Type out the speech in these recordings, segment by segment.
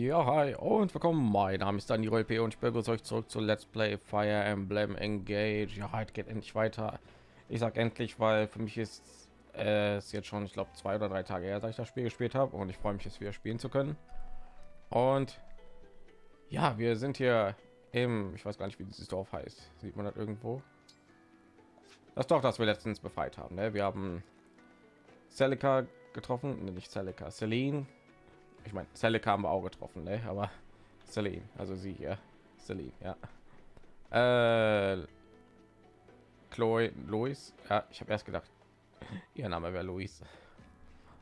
Ja, hi und willkommen. Mein Name ist Daniel P. und ich begrüße euch zurück zu Let's Play Fire Emblem Engage. Ja, heute geht endlich weiter. Ich sag endlich, weil für mich ist es jetzt schon, ich glaube, zwei oder drei Tage her, seit ich das Spiel gespielt habe und ich freue mich, es wieder spielen zu können. Und ja, wir sind hier im, ich weiß gar nicht, wie dieses Dorf heißt. Sieht man das irgendwo? Das Dorf, das wir letztens befreit haben. Ne? Wir haben Celica getroffen, nee, nicht Celica, Celine ich meine haben wir auch getroffen ne? aber Celine also sie hier Celine ja. Äh, Chloe Louis ja ich habe erst gedacht ihr Name wäre Louis.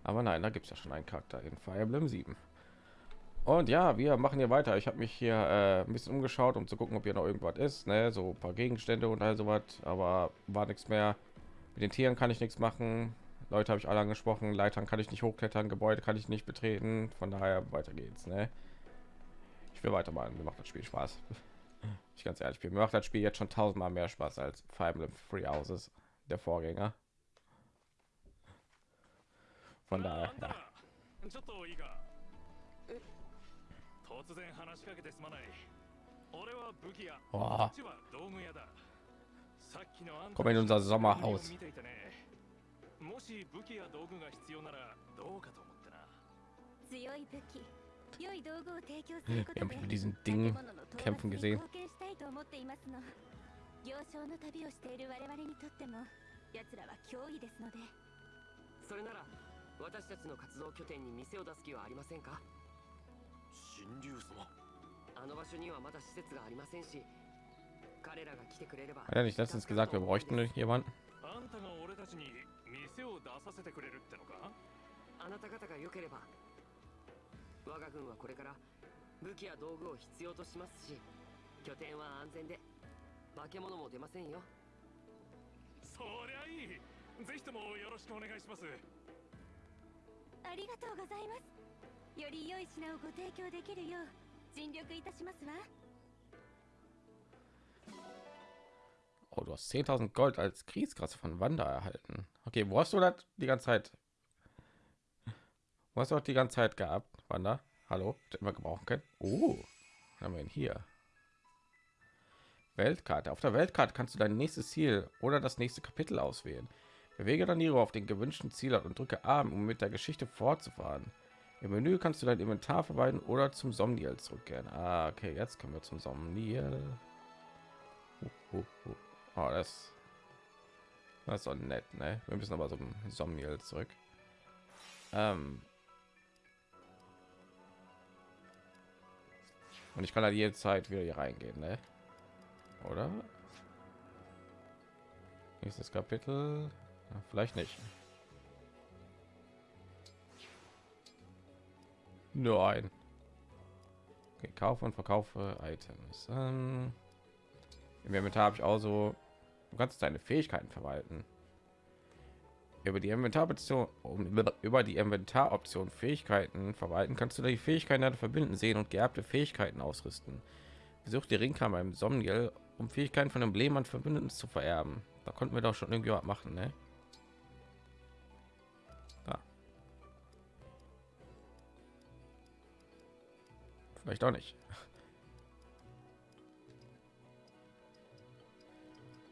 Aber nein da gibt es ja schon einen Charakter in Fire Emblem 7 und ja wir machen hier weiter. Ich habe mich hier äh, ein bisschen umgeschaut um zu gucken ob hier noch irgendwas ist ne? so ein paar Gegenstände und all so was aber war nichts mehr. Mit den Tieren kann ich nichts machen Leute habe ich alle angesprochen. Leitern kann ich nicht hochklettern, Gebäude kann ich nicht betreten. Von daher weiter geht's. Ne? Ich will weitermachen. Mir macht das Spiel Spaß. Ich ganz ehrlich bin. Mir macht das Spiel jetzt schon tausendmal mehr Spaß als Fire Emblem Free Houses, der Vorgänger. Von daher. Ja. 突然話しかけてすまない俺は武器屋こっちは道具屋ださっきのあんた Komm in unser Sommerhaus もし武器や道具が必要ならどうかと思ってな。強い武器良い道具を提供することで diesen Ding kämpfen gesehen 行商の旅をしている我々にとっても奴らは脅威ですので。それなら私たちの活動拠点に店を出す気はありませんか？神竜様。あの場所にはまだ施設がありませんし彼らが来てくれれば。Hat er nicht letztens gesagt, wir bräuchten jemanden? あんたが俺たちに店を出させてくれるってのか？あなた方が良ければ我が軍はこれから武器や道具を必要としますし拠点は安全で化け物も出ませんよ。そりゃいい！ぜひともよろしくお願いします。ありがとうございます。より良い品をご提供できるよう尽力いたしますわ Oh, du hast 10.000 Gold als Kriegskasse von Wanda erhalten. Okay, wo hast du das die ganze Zeit? Wo hast du auch die ganze Zeit gehabt, Wanda? Hallo, immer gebrauchen können. Oh, haben wir ihn hier. Weltkarte. Auf der Weltkarte kannst du dein nächstes Ziel oder das nächste Kapitel auswählen. Bewege dann Niro auf den gewünschten Ziel und drücke A, um mit der Geschichte fortzufahren. Im Menü kannst du dein Inventar verwalten oder zum Somniel zurückkehren. Ah, okay, jetzt kommen wir zum Somniel. Uh, uh, uh. Oh, das, das ist doch nett, ne? Wir müssen aber so ein Somniel zurück. Ähm Und ich kann halt jede Zeit wieder hier reingehen, ne? Oder? Nächstes Kapitel? Ja, vielleicht nicht. Nur ein. Okay, kaufe und verkaufe Items. Ähm, Im Inventar habe ich auch so Du kannst deine Fähigkeiten verwalten. Über die Inventaroption, über die Inventaroption Fähigkeiten verwalten, kannst du die Fähigkeiten verbinden, sehen und geerbte Fähigkeiten ausrüsten. Besuch die Ringkammer im Somniel, um Fähigkeiten von Emblemen und Verbündeten zu vererben. Da konnten wir doch schon irgendwie was machen, ne? Vielleicht auch nicht.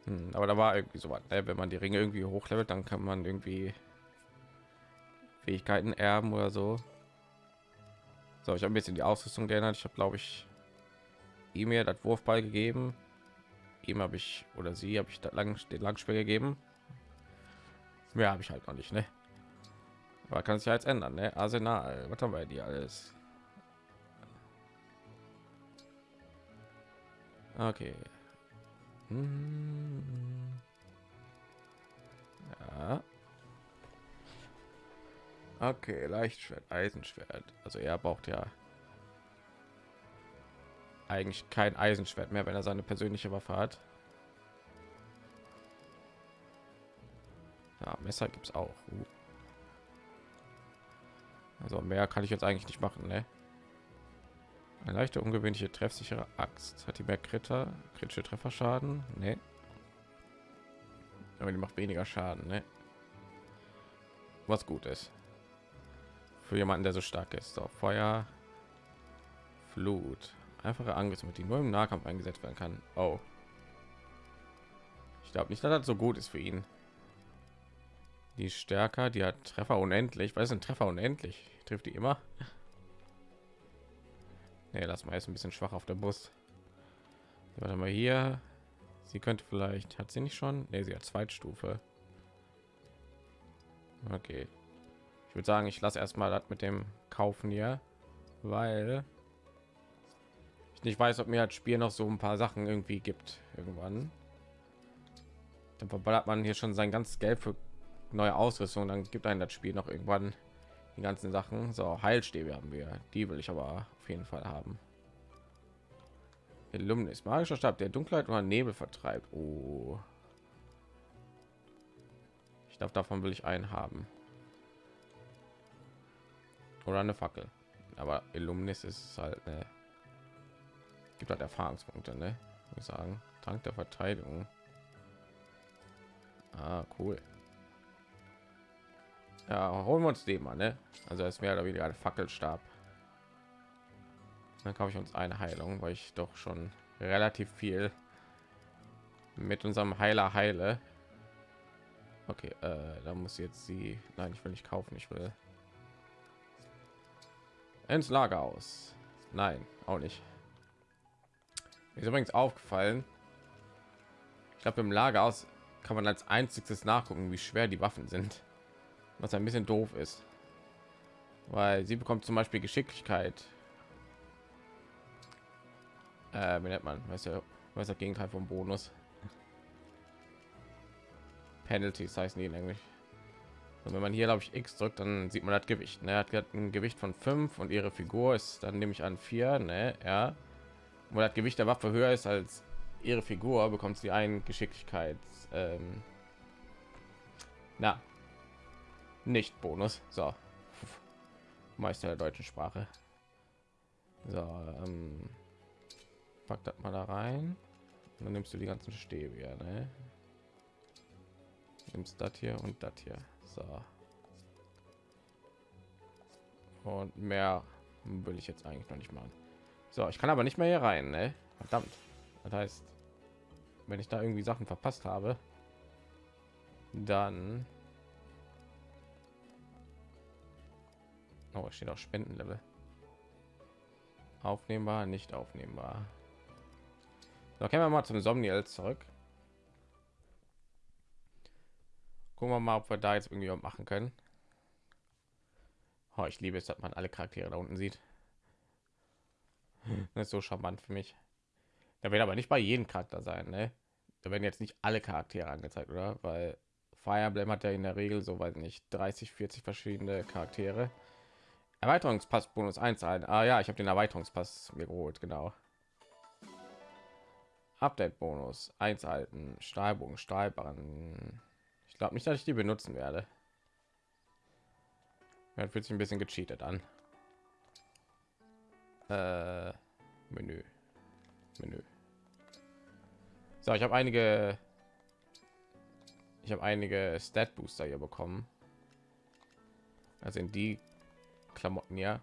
Hm, aber da war irgendwie so was, ne? wenn man die Ringe irgendwie hochlevelt, dann kann man irgendwie Fähigkeiten erben oder so. So, ich habe ein bisschen die Ausrüstung geändert. Ich habe, glaube ich, ihm mir das Wurfball gegeben. Ihm habe ich oder sie habe ich da lang den Langspiel gegeben. Mehr habe ich halt noch nicht, ne? Aber kann sich jetzt ändern, ne? Arsenal, was haben wir die alles? Okay. Ja. Okay, Leichtschwert, Eisenschwert. Also er braucht ja eigentlich kein Eisenschwert mehr, wenn er seine persönliche Waffe hat. Ja, Messer gibt es auch. Uh. Also mehr kann ich jetzt eigentlich nicht machen, ne? Eine leichte ungewöhnliche treffsichere Axt. Hat die mehr kritische Trefferschaden? Nee. Aber die macht weniger Schaden, ne? Was gut ist. Für jemanden, der so stark ist. So, Feuer. Flut. Einfache Angriff, mit die nur im Nahkampf eingesetzt werden kann. Oh. Ich glaube nicht, dass das so gut ist für ihn. Die stärker, die hat Treffer unendlich. Was sind Treffer unendlich? Trifft die immer? Nee, lass mal jetzt ein bisschen schwach auf der Brust. Warte mal hier. Sie könnte vielleicht, hat sie nicht schon? Nee, sie hat Zweitstufe. Okay. Ich würde sagen, ich lasse erstmal das mit dem Kaufen hier, weil ich nicht weiß, ob mir das Spiel noch so ein paar Sachen irgendwie gibt. Irgendwann. Dann verballert man hier schon sein ganzes Geld für neue Ausrüstung. Dann gibt einen das Spiel noch irgendwann die ganzen Sachen. So, Heilstäbe haben wir. Die will ich aber auf jeden Fall haben. Illuminus, magischer Stab, der Dunkelheit oder Nebel vertreibt. Oh. Ich glaube, davon will ich einen haben. Oder eine Fackel. Aber Illuminus ist halt, ne, gibt halt Erfahrungspunkte, ne? Ich sagen, Trank der Verteidigung. Ah, cool. Ja, holen wir uns den mal, ne? Also es wäre wieder ein Fackelstab. Dann kaufe ich uns eine Heilung, weil ich doch schon relativ viel mit unserem Heiler heile. Okay, äh, da muss jetzt sie. Nein, ich will nicht kaufen. Ich will ins Lager aus. Nein, auch nicht. Ist übrigens aufgefallen. Ich glaube, im Lager aus kann man als einziges nachgucken, wie schwer die Waffen sind. Was ein bisschen doof ist. Weil sie bekommt zum Beispiel Geschicklichkeit äh, wie nennt man? Weiß ja was das gegenteil vom bonus. Penalties heißen die in englisch. Und wenn man hier glaube ich x drückt dann sieht man das gewicht ne? hat ein gewicht von 5 und ihre figur ist dann nehme ich an 4 ne? ja. Wo das gewicht der waffe höher ist als ihre figur bekommt sie einen geschicklichkeit ähm, na nicht bonus. So. Meister der deutschen sprache. So ähm, pack das mal da rein. Und dann nimmst du die ganzen stäbe ja, ne? nimmst das hier und das hier. So. Und mehr will ich jetzt eigentlich noch nicht machen. So ich kann aber nicht mehr hier rein ne? verdammt. Das heißt wenn ich da irgendwie sachen verpasst habe dann oh, steht auch spendenlevel. Aufnehmbar nicht aufnehmbar so, können wir mal zum Somniel zurück. Gucken wir mal, ob wir da jetzt irgendwie machen können. Oh, ich liebe es, dass man alle Charaktere da unten sieht. Das ist so charmant für mich. Da wird aber nicht bei jedem Charakter sein, ne? Da werden jetzt nicht alle Charaktere angezeigt, oder? Weil Fire Emblem hat ja in der Regel so weiß nicht 30, 40 verschiedene Charaktere. Erweiterungspass Bonus 1 ein. Ah ja, ich habe den Erweiterungspass mir geholt, genau. Update Bonus einhalten, Stahlbogen, Stahlbahn. Ich glaube nicht, dass ich die benutzen werde. Ja, fühlt sich ein bisschen gecheatet an. Äh, Menü, Menü. So, ich habe einige, ich habe einige Stat Booster hier bekommen. Also in die Klamotten ja.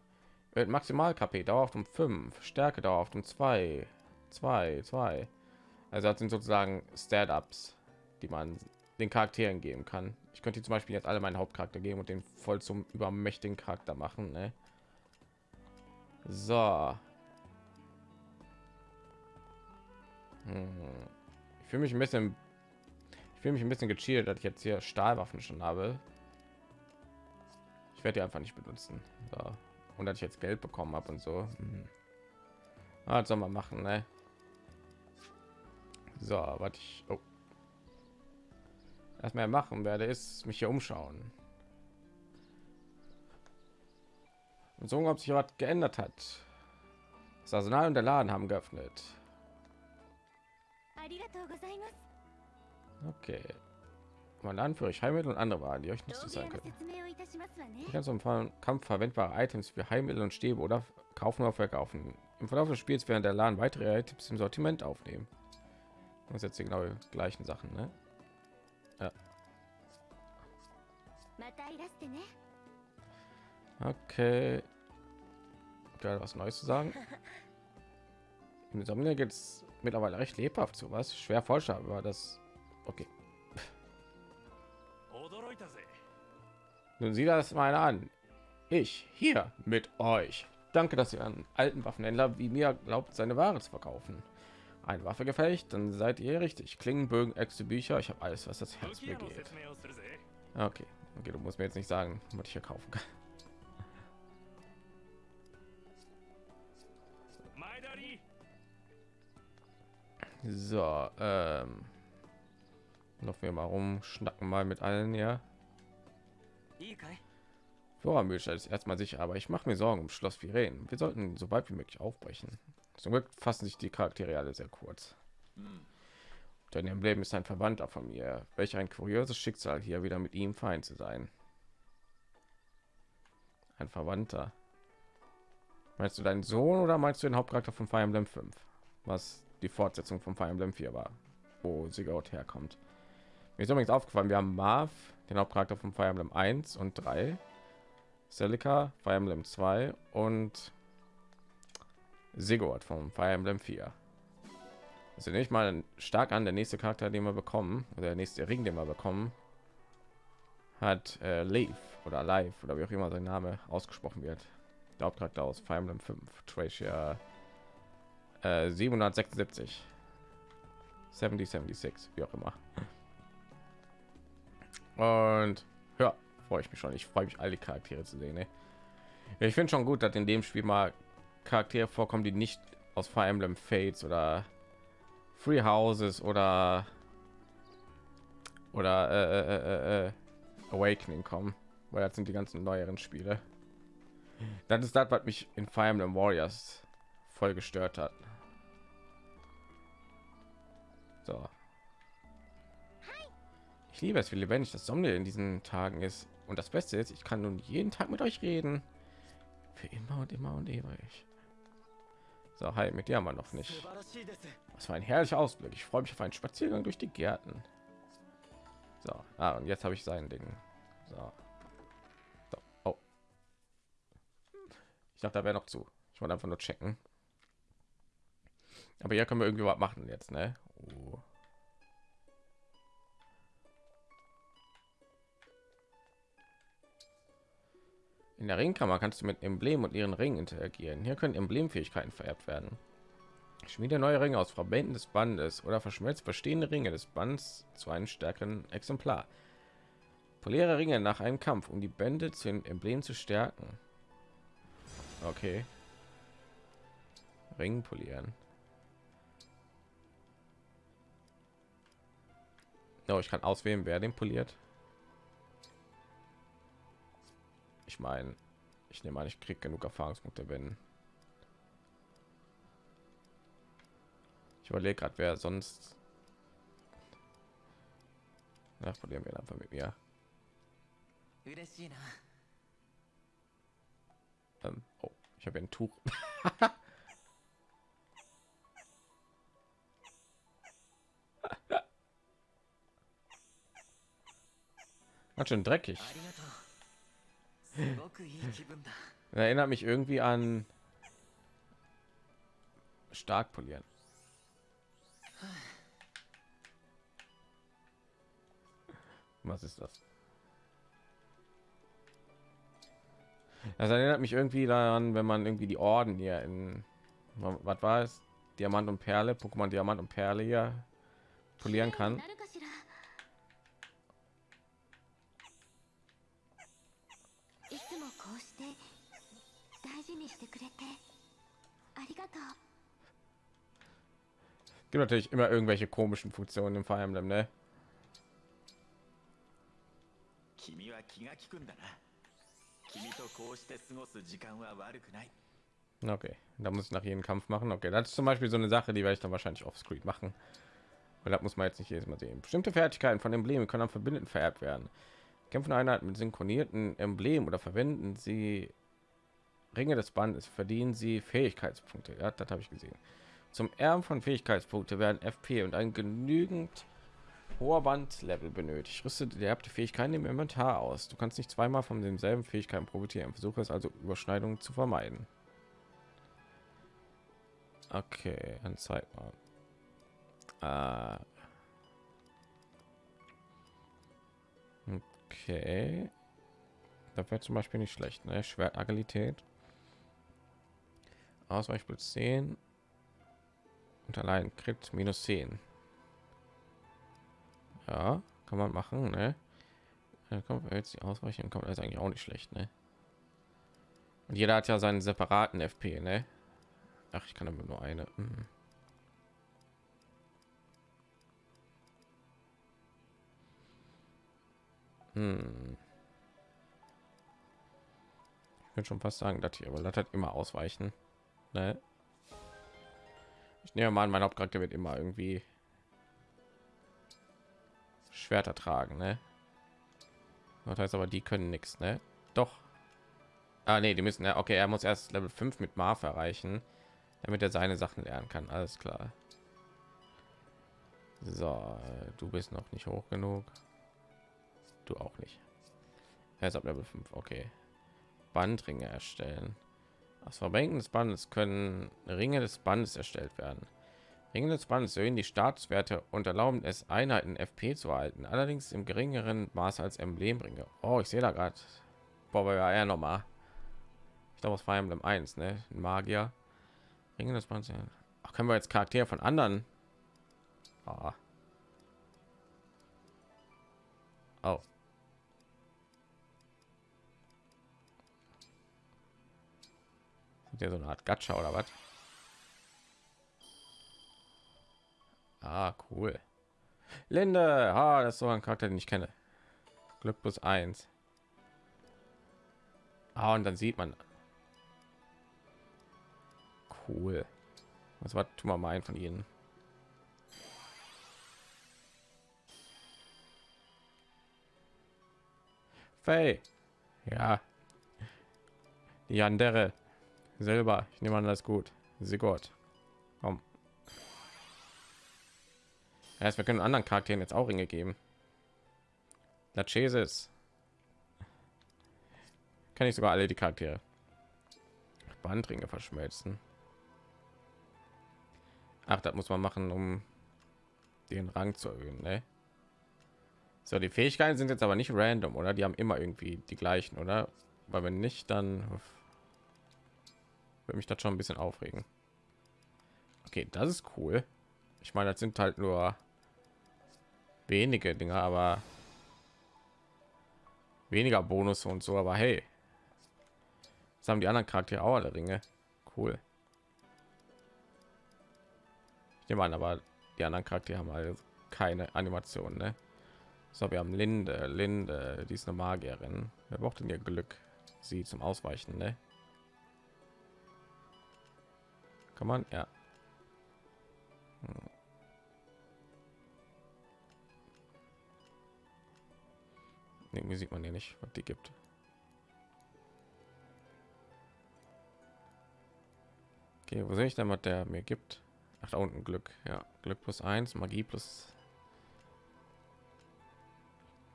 Maximal KP dauert um 5, Stärke dauert um 2, 2, 2. Also das sind sozusagen Stat-ups, die man den Charakteren geben kann. Ich könnte zum Beispiel jetzt alle meinen Hauptcharakter geben und den voll zum übermächtigen Charakter machen. Ne? So. Hm. Ich fühle mich ein bisschen, ich fühle mich ein bisschen gecheatet, dass ich jetzt hier Stahlwaffen schon habe. Ich werde die einfach nicht benutzen. So. Und dass ich jetzt Geld bekommen habe und so. Hm. Ah, soll man machen, ne? So, was ich oh. erstmal machen werde, ist mich hier umschauen. Und so, ob sich was geändert hat. Das Arsenal und der Laden haben geöffnet. Okay. Mein Laden für euch Heilmittel und andere Waren, die euch nicht sein können. Ich kann zum Kampf verwendbare Items für Heilmittel und Stäbe oder kaufen oder verkaufen. Im Verlauf des Spiels werden der Laden weitere Items im Sortiment aufnehmen. Das jetzt die genau gleichen Sachen, ne? Ja. Okay. gerade was Neues zu sagen. In Insomnia geht es mittlerweile recht lebhaft zu was schwer vorstellbar aber das okay nun sieh das mal an ich hier mit euch danke dass ihr an alten waffenhändler wie mir glaubt seine ware zu verkaufen eine waffe gefecht dann seid ihr richtig klingenbögen äxte bücher ich habe alles was das herz begeht okay okay du musst mir jetzt nicht sagen was ich hier kaufen kann So, ähm, noch wir mal rum, schnacken mal mit allen, ja. Vorratsmöglichkeit ist erstmal sicher, aber ich mache mir Sorgen um Schloss Viren. Wir sollten so weit wie möglich aufbrechen. Zum Glück fassen sich die Charaktere alle sehr kurz. Hm. Dein Emblem ist ein Verwandter von mir. Welch ein kurioses Schicksal, hier wieder mit ihm fein zu sein. Ein Verwandter. Meinst du deinen Sohn oder meinst du den Hauptcharakter von Fire Emblem 5? Was die Fortsetzung von Fire Emblem 4 war, wo Sigurd herkommt. Mir ist übrigens aufgefallen, wir haben Marv, den Hauptcharakter von Fire Emblem 1 und 3, Celica, Fire Emblem 2 und Sigurd von Fire Emblem 4. Also nicht mal stark an, der nächste Charakter, den wir bekommen, oder der nächste Ring, den wir bekommen, hat äh, Leaf oder Live oder wie auch immer sein Name ausgesprochen wird. Der Hauptcharakter aus Fire Emblem 5, Tracia 776 70 76 wie auch immer und ja freue ich mich schon ich freue mich alle charaktere zu sehen ne? ich finde schon gut dass in dem spiel mal charaktere vorkommen die nicht aus fire emblem fates oder free houses oder oder äh, äh, äh, äh awakening kommen weil das sind die ganzen neueren spiele das ist das was mich in fire emblem warriors voll gestört hat so. Ich liebe es, wie lebendig das Sommer in diesen Tagen ist. Und das Beste ist, ich kann nun jeden Tag mit euch reden. Für immer und immer und ewig. So, hi, mit dir haben wir noch nicht. Was für ein herrlicher Ausblick. Ich freue mich auf einen Spaziergang durch die Gärten. So, ah, und jetzt habe ich sein Ding. So. so. Oh. Ich dachte, da wäre noch zu. Ich wollte einfach nur checken. Aber hier können wir irgendwie was machen jetzt, ne? Oh. In der Ringkammer kannst du mit Emblem und ihren Ringen interagieren. Hier können Emblemfähigkeiten vererbt werden. Schmiede neue Ringe aus Verbänden des Bandes oder verschmelzt bestehende Ringe des Bands zu einem stärkeren Exemplar. Poliere Ringe nach einem Kampf, um die Bände zu den Emblem zu stärken. Okay. Ring polieren. Oh, ich kann auswählen, wer den poliert. Ich meine, ich nehme an, ich kriege genug Erfahrungspunkte, wenn ich überlege gerade, wer sonst. Ja, polieren wir einfach mit mir. Ähm, oh, ich habe ein Tuch. Ganz schön dreckig. Erinnert mich irgendwie an stark polieren. Was ist das? Das erinnert mich irgendwie daran, wenn man irgendwie die Orden hier in was war es? Diamant und Perle, Pokémon Diamant und Perle hier polieren kann. Gibt natürlich immer irgendwelche komischen Funktionen im Fire Emblem, ne? Okay, da muss ich nach jedem Kampf machen. Okay, das ist zum Beispiel so eine Sache, die werde ich dann wahrscheinlich auf Screen machen. Weil das muss man jetzt nicht jedes Mal sehen. Bestimmte Fertigkeiten von Emblemen können am Verbündeten vererbt werden. Kämpfen Einheiten mit synchronierten Emblem oder verwenden sie Ringe des Bandes verdienen sie Fähigkeitspunkte. Ja, das habe ich gesehen. Zum Erben von Fähigkeitspunkte werden FP und ein genügend hoher Bandlevel benötigt. Rüste die Fähigkeiten im Inventar aus. Du kannst nicht zweimal von denselben Fähigkeiten profitieren. Versuche es also Überschneidungen zu vermeiden. Okay, dann zeig mal. Äh. Okay. Da wäre zum Beispiel nicht schlecht, ne? Schwertagilität. Ausweichbild 10 und allein Crit minus 10. Ja, kann man machen, ne? Da kommt jetzt die Ausweichung kommt das eigentlich auch nicht schlecht, ne? Und jeder hat ja seinen separaten FP, ne? Ach, ich kann aber nur eine. Mhm. Hm. Ich würde schon fast sagen, dass hier, aber das hat immer ausweichen. Ne? Ich nehme mal an, mein Hauptcharakter wird immer irgendwie Schwerter tragen, ne? Das heißt aber, die können nichts, ne? Doch. Ah, nee, die müssen ja. Okay, er muss erst Level 5 mit Marv erreichen, damit er seine Sachen lernen kann. Alles klar. So, du bist noch nicht hoch genug. Du auch nicht. Er ist ab Level 5. Okay. Bandringe erstellen. Aus Verbenken des Bandes können Ringe des Bandes erstellt werden. Ringe des Bandes erhöhen die Staatswerte und erlauben es, Einheiten FP zu halten, allerdings im geringeren Maß als Emblemringe. Oh, ich sehe da gerade. Boah, ja noch mal. Ich glaube, aus Fire Emblem 1, ne? Ein Magier. Ringe des Bandes. Ach, können wir jetzt Charaktere von anderen? Oh. oh. Ja so eine Art Gacha oder was? Ah, cool. Linde, ah, das ist so ein Charakter, den ich kenne. Glück plus eins. Ah, und dann sieht man. Cool. Was war tun wir mal ein von ihnen? Faye. Ja. Die andere. Selber. Ich nehme an, das gut. Sie Gott. Komm. Ja, wir können anderen Charakteren jetzt auch Ringe geben. Lachesis. Kann ich sogar alle die Charaktere. Bandringe verschmelzen. Ach, das muss man machen, um den Rang zu erhöhen. Ne? So, die Fähigkeiten sind jetzt aber nicht random, oder? Die haben immer irgendwie die gleichen, oder? Weil wenn nicht, dann würde mich das schon ein bisschen aufregen. Okay, das ist cool. Ich meine, das sind halt nur wenige Dinge, aber weniger Bonus und so. Aber hey, das haben die anderen Charaktere auch alle Ringe. Cool. Ich nehme an, aber die anderen Charaktere haben halt keine Animation, ne? So, wir haben Linde, Linde, die ist eine Magierin. Wer braucht denn ihr Glück? Sie zum Ausweichen, ne? Kann man, ja. Hm. Irgendwie sieht man ja nicht, was die gibt. Okay, wo sehe ich denn, was der mir gibt? Ach, da unten Glück. Ja, Glück plus eins, Magie plus.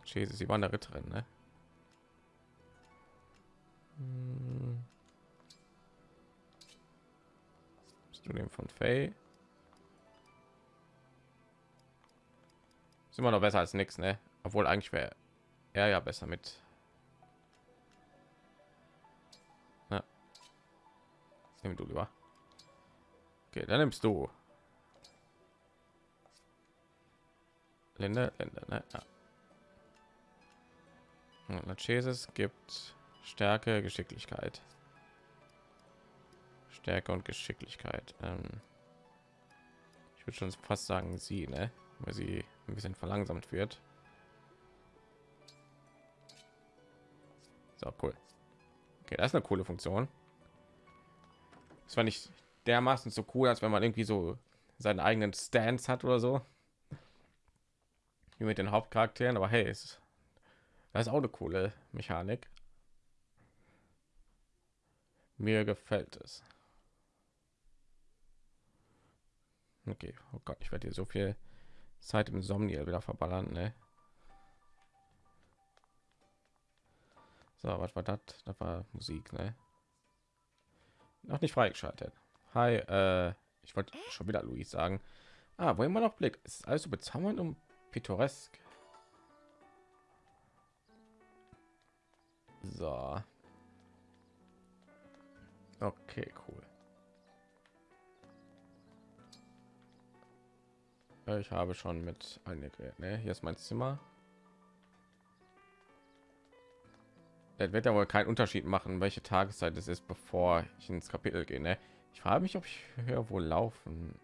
Jesus, sie waren der Ritterin, ne? Hm. Du den von Faye? Ist immer noch besser als nichts, ne? Obwohl eigentlich wäre er ja besser mit. Ja. Nimm du lieber. Okay, dann nimmst du. Länder, Länder, ne? Ja. Jesus gibt Stärke, Geschicklichkeit. Stärke und Geschicklichkeit. Ähm ich würde schon fast sagen, sie, ne? weil sie ein bisschen verlangsamt wird. So cool. Okay, das ist eine coole Funktion. Das war nicht dermaßen so cool, als wenn man irgendwie so seinen eigenen Stance hat oder so. Wie mit den Hauptcharakteren, aber hey, ist, das ist auch eine coole Mechanik. Mir gefällt es. Okay, oh Gott, ich werde hier so viel Zeit im Somniel wieder verballern, ne? So, was war das? Das war Musik, ne? Noch nicht freigeschaltet. Hi, äh, Ich wollte schon wieder Luis sagen. Ah, wo immer noch Blick. Es ist alles so bezaubernd und pittoresk. So. Okay, cool. Ich habe schon mit einige. Ne? Hier ist mein Zimmer. Das wird ja wohl keinen Unterschied machen, welche Tageszeit es ist, bevor ich ins Kapitel gehe. Ne? Ich frage mich, ob ich hier wohl laufen,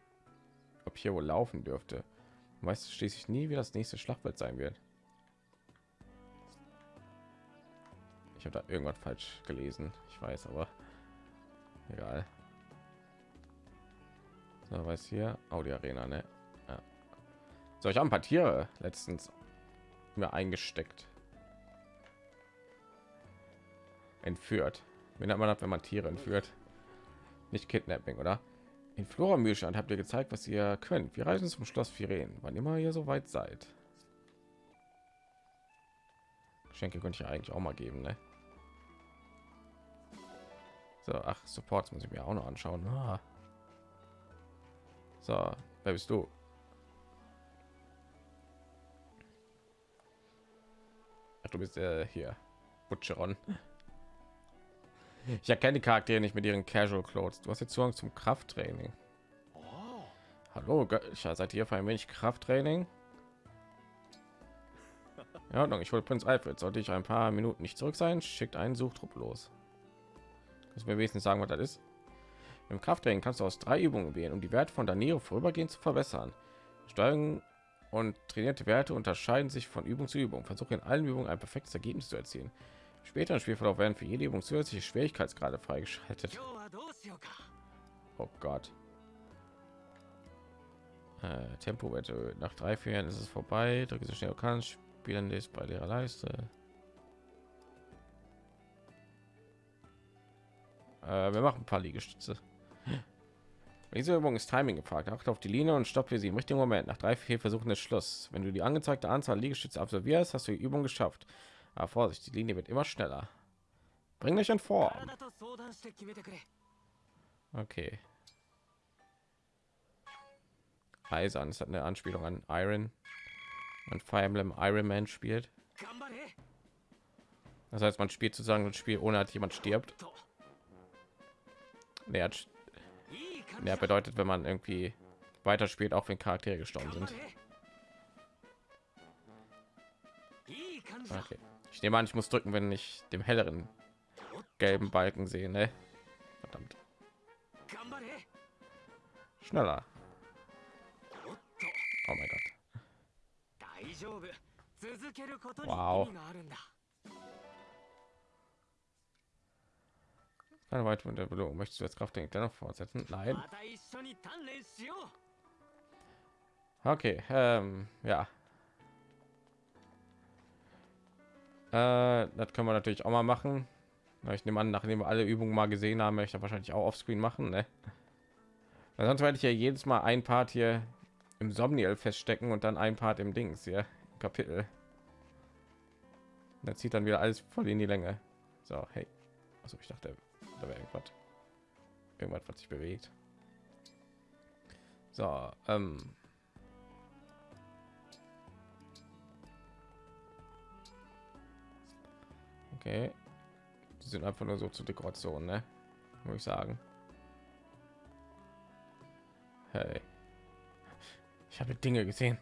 ob hier wohl laufen dürfte. Weißt schließlich nie, wie das nächste Schlachtfeld sein wird. Ich habe da irgendwas falsch gelesen. Ich weiß, aber egal. So, was hier? Audi Arena, ne? So, ich habe ein paar Tiere letztens mir eingesteckt. Entführt. Wenn man hat, wenn man Tiere entführt. Nicht Kidnapping, oder? In Flora Mühlstand habt ihr gezeigt, was ihr könnt. Wir reisen zum Schloss Firen, wann immer ihr so weit seid. Geschenke könnte ich eigentlich auch mal geben, ne? So, ach, Supports muss ich mir auch noch anschauen. Ah. So, wer bist du? Du bist äh, hier. Butcheron. Ich erkenne die Charaktere nicht mit ihren Casual Clothes. Du hast jetzt Zugang zum Krafttraining. Hallo, Götter, seid ihr für ein wenig Krafttraining? Ja, ich hole Prinz Alfred. Sollte ich ein paar Minuten nicht zurück sein, schickt einen Suchtrupp los. Das mir wenigstens sagen, was das ist. Im Krafttraining kannst du aus drei Übungen wählen, um die Werte von Danilo vorübergehend zu verbessern. Steuerung und trainierte Werte unterscheiden sich von Übung zu Übung. Versuche in allen Übungen ein perfektes Ergebnis zu erzielen. Später im Spielverlauf werden für jede Übung zusätzliche Schwierigkeitsgrade freigeschaltet. Oh Gott. Äh, Tempo wird nach drei, Jahren ist es vorbei. Drücke so schnell du kannst. Spielen ist bei der Leiste. Äh, wir machen ein paar Liegestütze. Diese Übung ist Timing gefragt. Achte auf die Linie und stoppe sie im richtigen Moment. Nach drei, vier Versuchen des Schluss. Wenn du die angezeigte Anzahl Liegestütze absolvierst, hast du die Übung geschafft. Aber Vorsicht, die Linie wird immer schneller. Bring dich in Form. Okay. Eisern ist eine Anspielung an Iron und Fire Emblem Iron Man spielt. Das heißt, man spielt sozusagen ein Spiel ohne dass jemand stirbt. Nee, hat, ja, bedeutet, wenn man irgendwie weiter spielt, auch wenn Charaktere gestorben sind. Okay. Ich nehme an, ich muss drücken, wenn ich dem helleren gelben Balken sehe. Ne? Verdammt. Schneller. Oh mein Gott. Wow. Keine weitere Belohnung. Möchtest du jetzt Kraft dennoch fortsetzen? Nein. Okay, ähm, ja. Äh, das können wir natürlich auch mal machen. Ich nehme an, nachdem wir alle Übungen mal gesehen haben, möchte ich wahrscheinlich auch auf Screen machen. Ne? Weil sonst werde ich ja jedes Mal ein Part hier im Somniel feststecken und dann ein Part im Dings hier im Kapitel. Da zieht dann wieder alles voll in die Länge. So, hey. Also ich dachte, da wäre irgendwas. Irgendwas was sich bewegt. So ähm. okay. Die sind einfach nur so zur dekoration ne? muss ich sagen. Hey. Ich habe dinge gesehen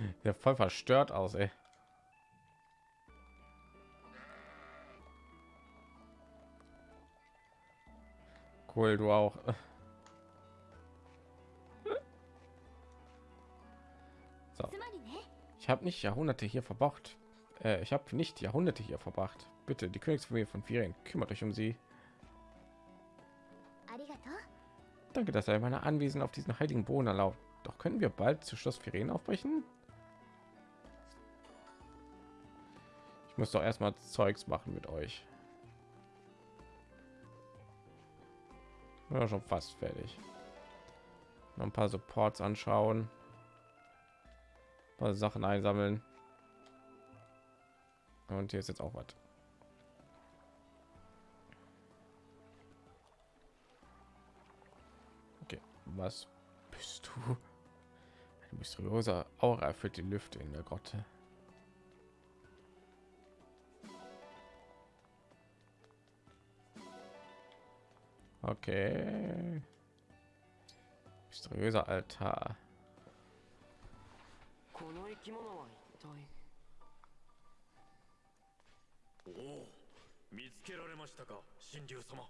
Der voll verstört aus, ey. Cool, du auch. So. Ich habe nicht Jahrhunderte hier verbracht. Äh, ich habe nicht Jahrhunderte hier verbracht. Bitte, die Königsfamilie von Firien, kümmert euch um sie. Danke, dass er meine Anwesen auf diesen heiligen Boden erlaubt. Doch können wir bald zu Schloss Firen aufbrechen? Muss doch erstmal Zeugs machen mit euch. Ja, schon fast fertig. Noch ein paar Supports anschauen. paar Sachen einsammeln. Und hier ist jetzt auch was. Okay, was bist du? Ein mysteriöser Aura erfüllt die Lüfte in der Grotte. Okay. Mysteriöser Altar. この生き物は一体？おお。見つけられましたか神竜様。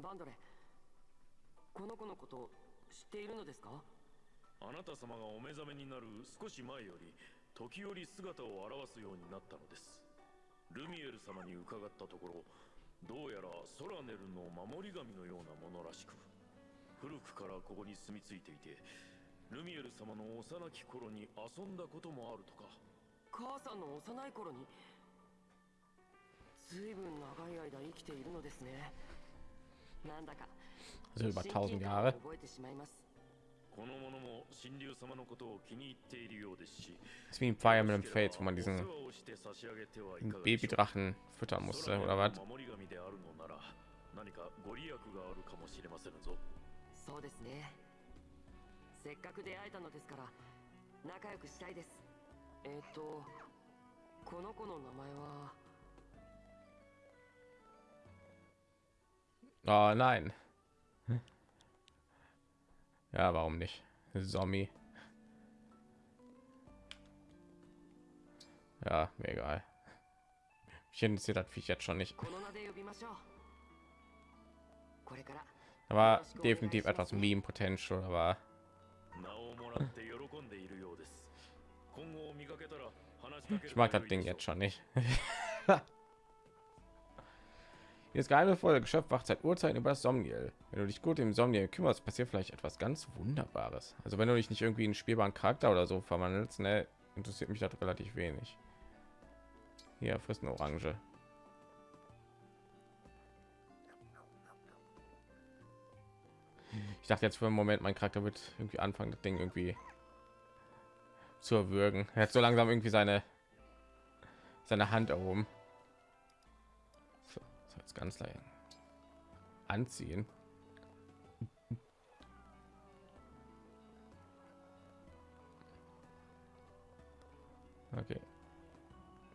バンドレ。この子のこと知っているのですか？あなた様がお目覚めになる少し前より時折姿を現すようになったのです。ルミエル様に伺ったところどうやらソラネルの守り神のようなものらしく古くからここに住み着いていてルミエル様の幼き頃に遊んだこともあるとか母さんの幼い頃にずいぶん長い間生きているのですねなんだか Also über 1000親近感を Jahre. 覚えてしまいます Das ist wie ein Fire Emblem Fates, wo man お diesen 世話をして差し上げてはいかがでしょう Babydrachen füttern musste oder was? 守り神であるのなら何かご利益があるかもしれませんぞそうですねせっかく出会えたのですから仲良くしたいですえっ、とこの子の名前は Oh nein. ja, warum nicht? Zombie. Ja, mir egal. Ich interessiert das Viech jetzt schon nicht. War definitiv etwas Meme Potential, aber. Ich mag das Ding jetzt schon nicht. Dieses geheimnisvolle Geschöpf wacht seit Urzeiten über das Somniel. Wenn du dich gut im Somniel kümmerst, passiert vielleicht etwas ganz Wunderbares. Also wenn du dich nicht irgendwie in spielbaren Charakter oder so verwandelst, ne, interessiert mich das relativ wenig. Hier frisst eine Orange. Ich dachte jetzt für einen Moment, mein Charakter wird irgendwie anfangen, das Ding irgendwie zu erwürgen. Er hat so langsam irgendwie seine seine Hand erhoben. Jetzt ganz leicht anziehen. Okay.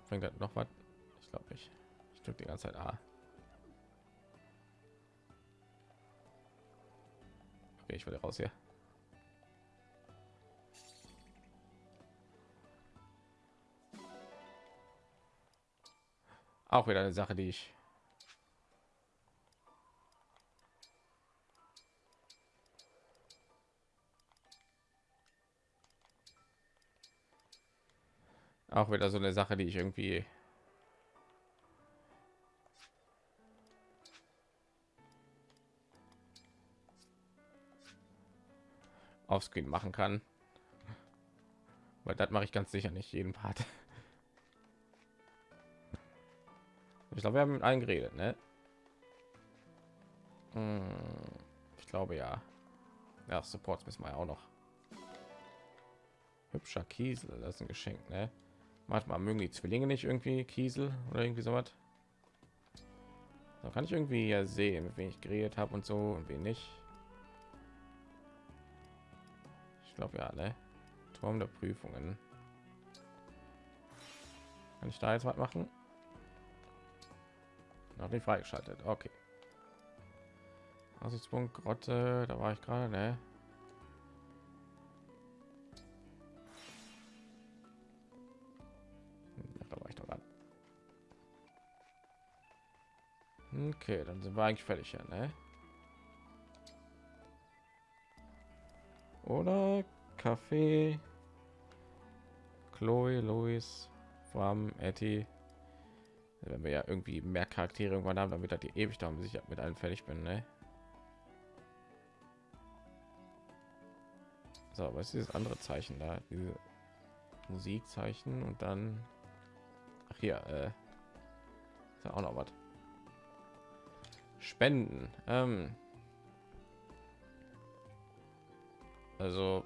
Bringt das noch was? Ich glaube nicht. Ich drücke die ganze Zeit A. Okay, ich will raus hier. Auch wieder eine Sache, die ich auch wieder so eine Sache, die ich irgendwie auf Screen machen kann. Weil das mache ich ganz sicher nicht jeden Part. Ich glaube, wir haben mit allen geredet, ne? Hm, Ich glaube ja. Ja, Supports müssen wir auch noch. Hübscher Kiesel, das ist ein Geschenk, ne? Manchmal mögen die Zwillinge nicht irgendwie Kiesel oder irgendwie so was. Da kann ich irgendwie ja sehen, mit wem ich geredet habe und so und wen nicht. Ich glaube ja, ne? Turm der Prüfungen. Kann ich da jetzt was machen? Noch nicht freigeschaltet. Okay. Aussichtspunkt Grotte, da war ich gerade, ne? Okay, dann sind wir eigentlich fertig, ja, ne? Oder Kaffee, Chloe, Louis, Fram, Etty. Wenn wir ja irgendwie mehr Charaktere irgendwann haben, damit er die ewig dauern, bis ich mit allen fertig bin, ne? So, was ist dieses andere Zeichen da? Diese Musikzeichen und dann ach hier, äh, ist ja auch noch was. Spenden. Ähm, also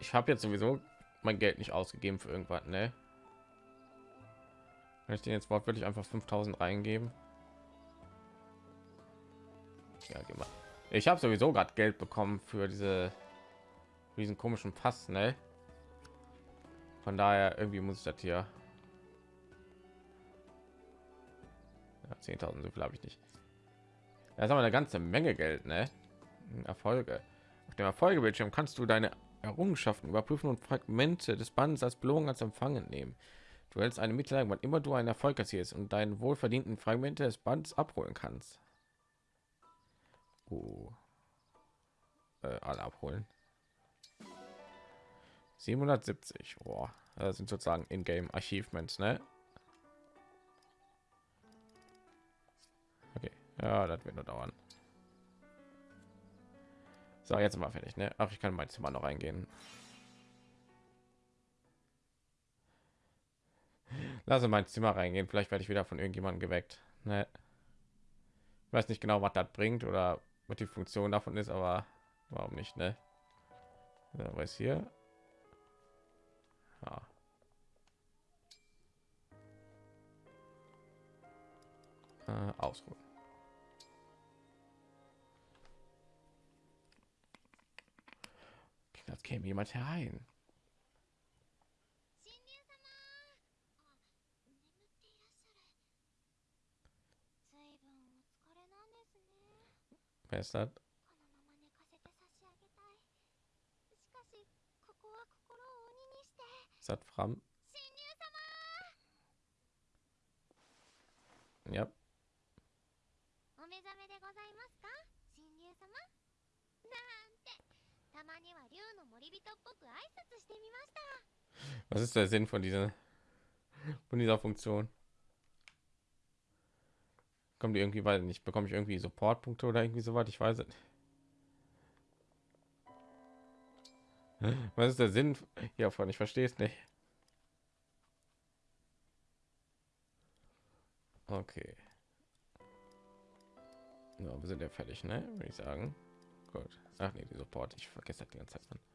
ich habe jetzt sowieso mein Geld nicht ausgegeben für irgendwas, ne? Wenn ich den jetzt wortwörtlich einfach 5000 reingeben. Ja, geh. Ich habe sowieso gerade Geld bekommen für diese diesen komischen Pass, ne? Von daher irgendwie muss ich das hier. 10.000 so viel habe ich nicht. Das ist aber eine ganze Menge Geld, ne? Erfolge. Auf dem Erfolgebildschirm kannst du deine Errungenschaften überprüfen und Fragmente des Bandes als Belohnung als Empfangen nehmen. Du hältst eine Mitteilung, wann immer du einen Erfolg erzielst und deinen wohlverdienten Fragmente des Bandes abholen kannst. Oh. Äh, alle abholen. 770. Oh, das sind sozusagen in-game Achievements, ne? Ja, das wird nur dauern. So, jetzt mal fertig, ne? Ach, ich kann mein Zimmer noch reingehen. Lasse mein Zimmer reingehen. Vielleicht werde ich wieder von irgendjemandem geweckt. Ne? Ich weiß nicht genau, was das bringt oder was die Funktion davon ist, aber warum nicht, ne? Ja, weiß hier. Ja. Äh, ausruhen. als käme jemand herein. Wer ist das? Ist das Fram? Ja. Was ist der Sinn von dieser von dieser Funktion? Kommt die irgendwie weil nicht bekomme ich irgendwie Supportpunkte oder irgendwie so weit? Ich weiß nicht. Was ist der Sinn hiervon? Ich verstehe es nicht. Okay. Ja, wir sind ja fertig, ne? Würde ich sagen. Gut. Ach nee, die Support. Ich vergesse das die ganze Zeit. Mann.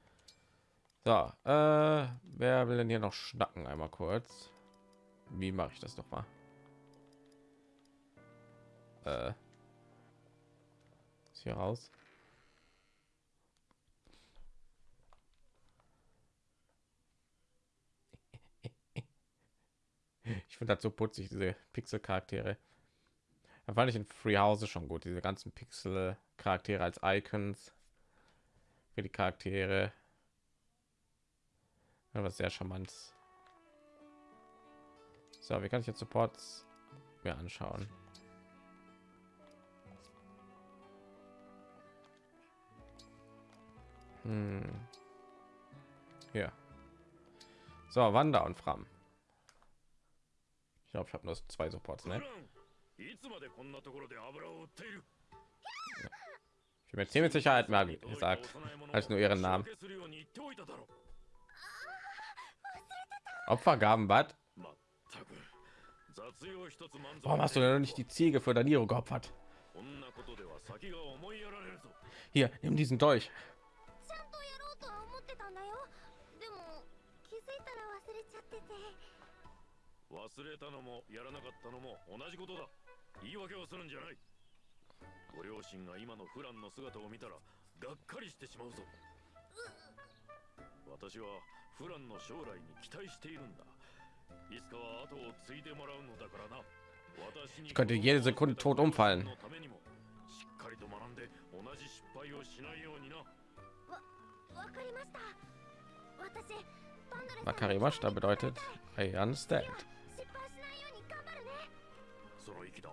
So, äh, wer will denn hier noch schnacken? Einmal kurz. Wie mache ich das doch mal? Äh, hier raus. Ich finde das so putzig, diese Pixel-Charaktere. Da fand ich in Free House schon gut, diese ganzen Pixel-Charaktere als Icons für die Charaktere aber sehr charmant so wie kann ich jetzt supports mir anschauen hm. ja so wander und fram ich glaube ich habe nur zwei supports ne? Ich bin mir ziemlich Sicherheit Magi gesagt, als nur ihren Namen. Opfergaben, was? Warum hast du denn nicht die Ziege für Daniro geopfert? Hier, nimm diesen Dolch. ちゃんとやろうとは思ってたんだよでも気づいたら忘れちゃってて忘れたのもやらなかったのも同じことだ言い訳をするんじゃないご両親が今のフランの姿を見たらがっかりしてしまうぞ私はフランの将来に期待しているんだいつかは後を継いでもらうのだからな私に Ich könnte jede Sekunde tot umfallen. のためにもしっかりと学んで同じ失敗をしないようになわかりました私パンドレさんの Makarimashita bedeutet I understand 失敗しないように頑張るねその息だ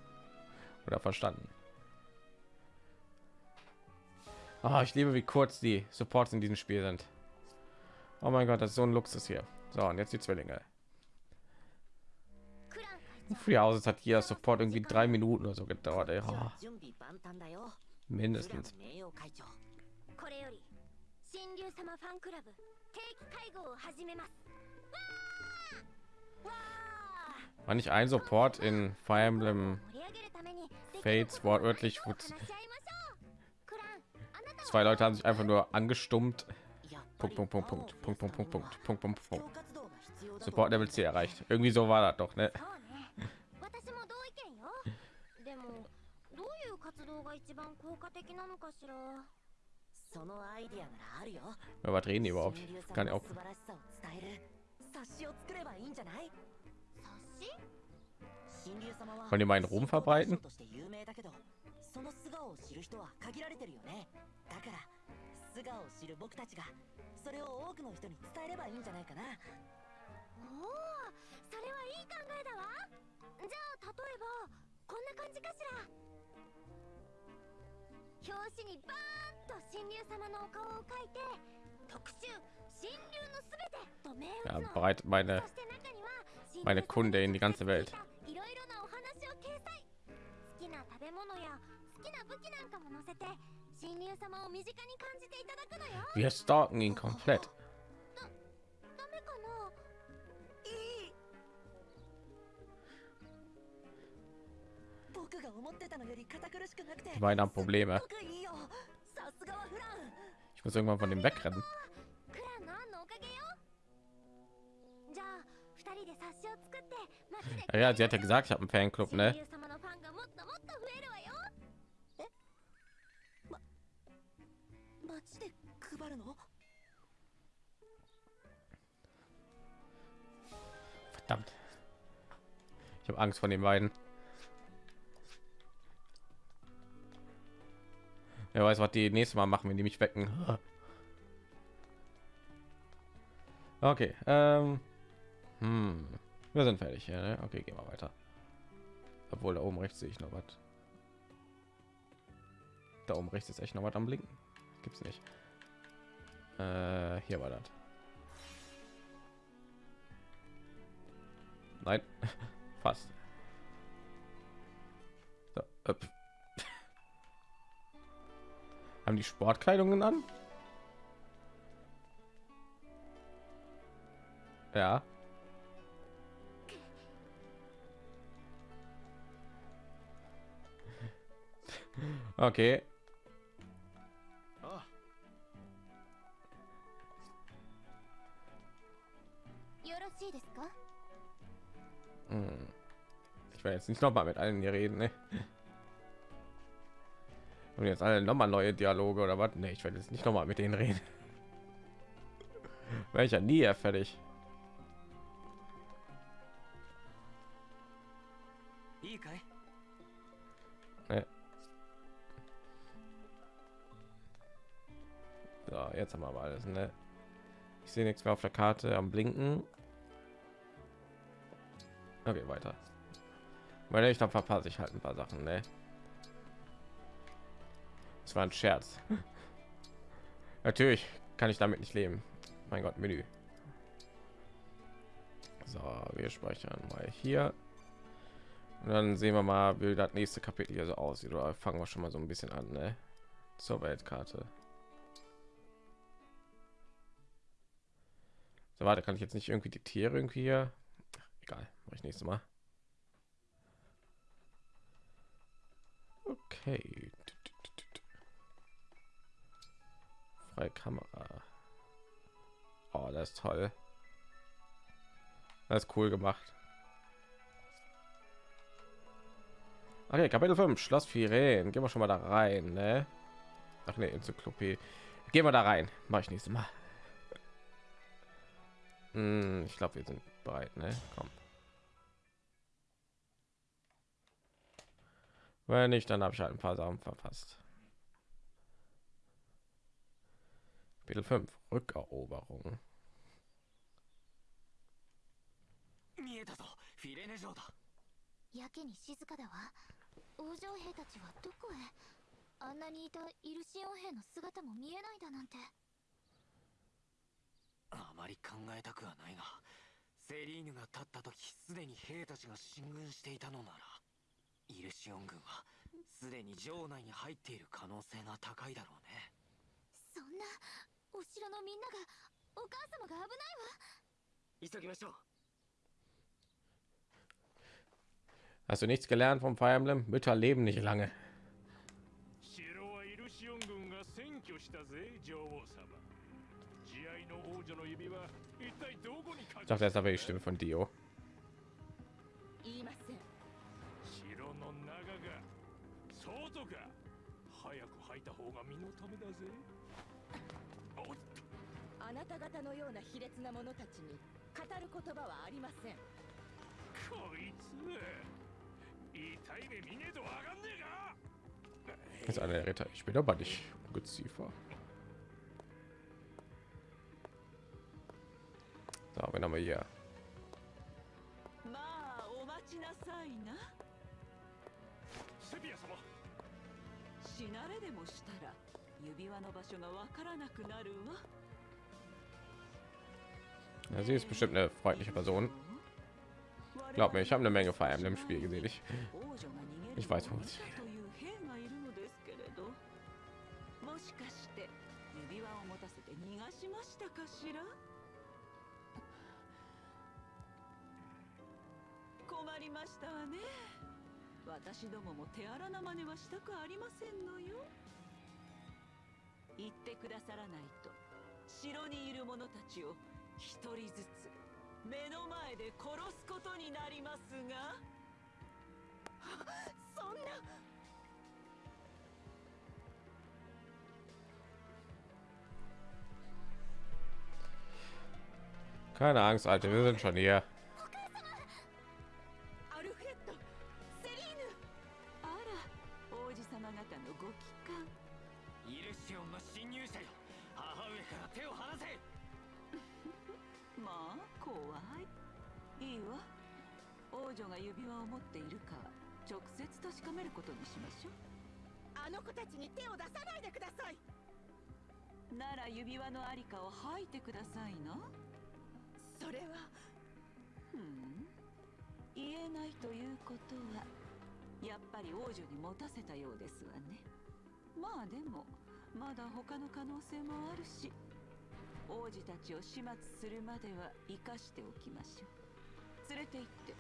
oder verstanden. Ah, ich liebe, wie kurz die Supports in diesem Spiel sind. Oh mein Gott, das ist so ein Luxus hier. So, und jetzt die Zwillinge. Free Houses hat hier sofort irgendwie drei Minuten oder so gedauert. Ey. Oh. Mindestens. War nicht ein Support in Fire Emblem Fates wortwörtlich? Zwei Leute haben sich einfach nur angestummt. Punkt, Punkt, Punkt, Punkt, Punkt, Punkt, Punkt, Punkt, Punkt, Punkt, 布 Punkt. 教活動が必要だと Support Level C erreicht. Irgendwie so war das doch, ne? そうね私も同意見よでもどういう活動が一番効果的なのかしらそのアイディアならあるよ Was reden die überhaupt? 新流さ Kann ん ich の auch. 素晴らしさを伝える冊子を作ればいいんじゃない冊子新流様は Wollen die meinen Ruhm verbreiten? として有名だけどその素顔を知る人は限られてるよねだから 素顔を知る僕たちがそれを多くの人に伝えればいいんじゃないかな。おおそれはいい考えだわ。じゃあ例えばこんな感じかしら。表紙にバーンと神竜様のお顔を描いて特集神竜のすべてと銘 Ja, 打つの bereit meine そして中には meine Kunde in die ganze Welt. いろいろなお話を掲載。好きな食べ物や好きな武器なんかも載せて Wir stalken ihn komplett. Die beiden haben Probleme. Ich muss irgendwann von dem wegrennen. Ja, ja, sie hat ja gesagt, ich habe einen Fanclub, ne? 街で配るの Verdammt. Ich habe Angst vor den beiden. Wer weiß, was die nächste Mal machen, wenn die mich wecken. Okay. Ähm, hm. Wir sind fertig. Ja, ne? Okay, gehen wir weiter. Obwohl da oben rechts sehe ich noch was. Da oben rechts ist echt noch was am Blinken. Gibt's nicht. Äh, hier war das. Nein, fast. So. Haben die Sportkleidungen an? Ja. Okay. Ich werde jetzt nicht noch mal mit allen hier reden. Ne? Und jetzt alle nochmal neue Dialoge oder was? Ne, ich werde jetzt nicht noch mal mit denen reden. Wäre ich ja nie fertig. Ne. So, jetzt haben wir aber alles. Ne? Ich sehe nichts mehr auf der Karte am Blinken. Okay, weiter. Weil ich dann verpasse ich halt ein paar Sachen, ne? Das war ein Scherz. Natürlich kann ich damit nicht leben. Mein Gott, Menü. So, wir speichern mal hier. Und dann sehen wir mal, wie das nächste Kapitel hier so aussieht. Oder fangen wir schon mal so ein bisschen an, ne? Zur Weltkarte. So, warte, kann ich jetzt nicht irgendwie die Tiere irgendwie hier? Egal, mache ich nächstes Mal. Okay. Freie Kamera. Oh, das ist toll. Das ist cool gemacht. Okay, Kapitel 5, Schloss Firen. Gehen wir schon mal da rein, ne? Ach ne, Enzyklopädie. Gehen wir da rein. Mache ich nächstes Mal. Hm, ich glaube, wir sind bereit, ne? Komm. Wenn nicht, dann habe ich halt ein paar Sachen verpasst. Kapitel 5, Rückeroberung. セリーヌが立った時すでに兵たちが進軍していたのならイルシオン軍はすでに城内に入っている可能性が高いだろうねそんなお城のみんながお母様が危ないわ急ぎましょう Hast du nichts gelernt vom Fire Emblem? Mütter leben nicht lange. 城はイルシオン軍が占拠したぜ女王様 Ich dachte, das aber die Stimme von Dio. Ist einer der Ritter. Ich bin aber nicht Geziefer. なくなるわ Ja, sie ist bestimmt eine freundliche Person. Glaub mir, ich habe eine Menge Fire Emblem Spiel gesehen. Ich, Ich weiß, wo sie- という兵がいるのですけれどもしかして指輪を持たせて逃がしましたかしら 困りましたわね。私どもも手荒な真似はしたくありませんのよ。言ってくださらないと城にいる者たちを一人ずつ目の前で殺すことになりますが。そんな。Keine Angst, Alter, wir sind schon hier. 女が指輪を持っているか直接確かめることにしましょう。あの子たちに手を出さないでください。なら指輪のありかを吐いてくださいな。それはうん。言えないということはやっぱり王女に持たせたようですわね。まあでもまだ他の可能性もあるし王子たちを始末するまでは生かしておきましょう。連れて行って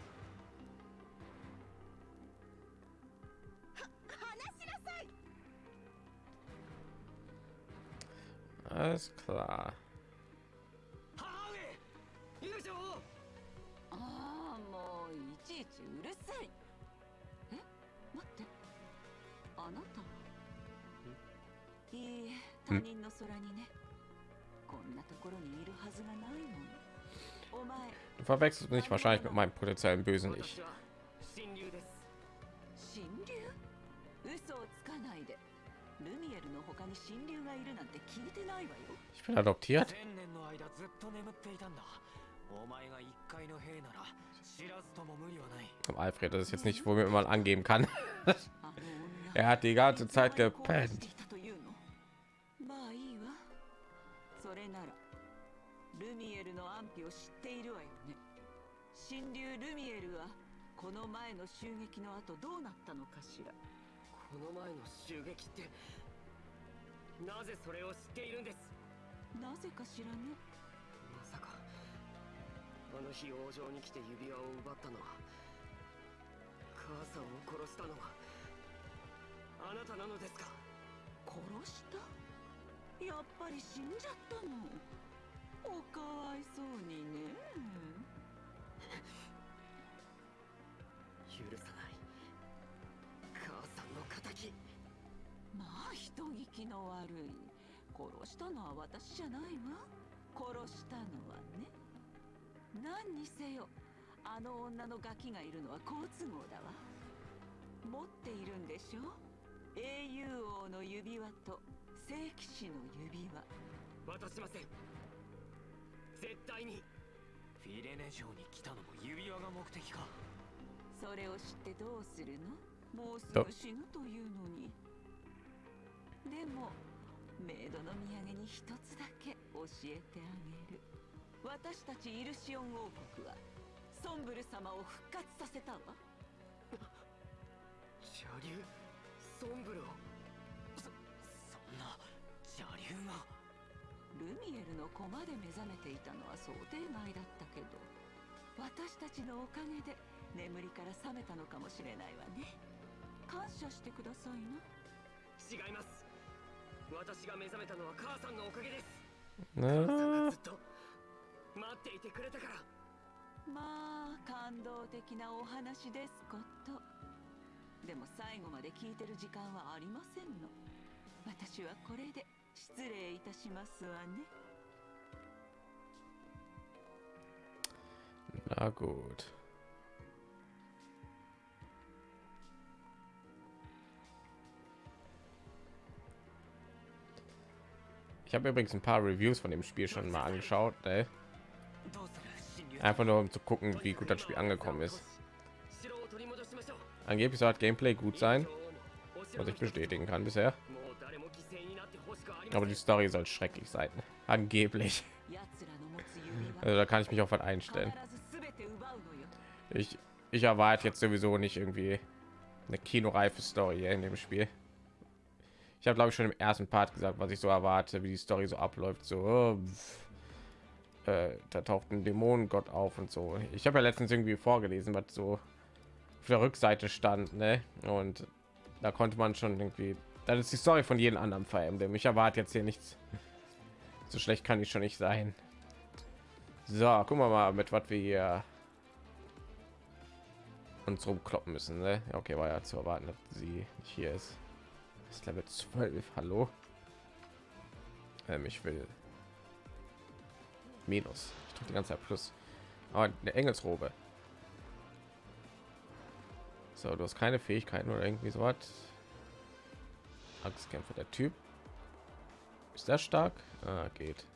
お前 Du verwechselst mich wahrscheinlich mit meinem potenziellen bösen Ich. Ich bin adoptiert. 千年の間ずっと眠っていたんだ。お前が一階の兵なら知らずとも無理はない。Komm, Alfred, das ist jetzt nicht, wo mir mal angeben kann. あの女 er hat die ganze Zeit gepennt. まあいいわ。それならルミエルの安否を知っているわよね。神竜ルミエルはこの前の襲撃の後どうなったのかしらこの前の襲撃ってなぜそれを知っているんです？なぜかしらねまさかあの日王城に来て指輪を奪ったのは母さんを殺したのはあなたなのですか？殺した？やっぱり死んじゃったの？おかわいそうにね。許さない人聞きの悪い。殺したのは私じゃないわ。殺したのはね。何にせよあの女のガキがいるのは好都合だわ。持っているんでしょ？英雄王の指輪と聖騎士の指輪。渡しません。絶対に。フィレネ城に来たのも指輪が目的か。それを知ってどうするの？もうすぐ死ぬというのにでもメイドの土産に一つだけ教えてあげる。私たちイルシオン王国はソンブル様を復活させたわ。邪竜？ソンブル？をそんな邪竜が。ルミエルの駒で目覚めていたのは想定外だったけど私たちのおかげで眠りから覚めたのかもしれないわね。感謝してくださいな違います私が目覚めたのは母さんのおかげです。母さん Ne? がずっと待っていてくれたから。まあ感動的なお話ですこと。でも最後まで聞いてる時間はありませんの。私はこれで失礼いたしますわね。Na gut. Ich habe übrigens ein paar Reviews von dem Spiel schon mal angeschaut. Ey. Einfach nur um zu gucken, wie gut das Spiel angekommen ist. Angeblich soll Gameplay gut sein, was ich bestätigen kann bisher. Aber die Story soll schrecklich sein. Angeblich. Also da kann ich mich auf was einstellen. Ich, ich erwarte jetzt sowieso nicht irgendwie eine kinoreife Story in dem Spiel. Ich habe glaube ich schon im ersten Part gesagt, was ich so erwarte, wie die Story so abläuft. So, oh, äh, da taucht ein Dämonengott auf und so. Ich habe ja letztens irgendwie vorgelesen, was so auf der Rückseite stand, ne? Und da konnte man schon irgendwie, das ist die Story von jedem anderen Fire Emblem. Ich erwarte jetzt hier nichts. So schlecht kann ich schon nicht sein. So, gucken wir mal, mit was wir hier uns rumkloppen müssen. Ne? Okay, war ja zu erwarten, dass sie nicht hier ist. Das ist Level 12. Hallo. Ähm, ich will Minus. Ich die ganze Zeit Plus. Aber eine Engelsrobe. So, du hast keine Fähigkeiten oder irgendwie so was. Angstkämpfer, der Typ. Ist der stark? Ah, geht.